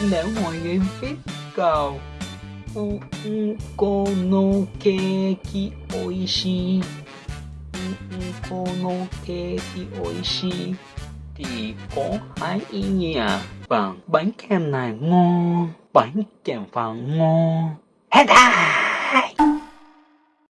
Nếu ngoài game biết cầu u u cô keki oishi. U u cô keki oishi. Thì có hai ý nghĩa. Bằng bánh kem này ngon, bánh kem vàng ngon. Hết à!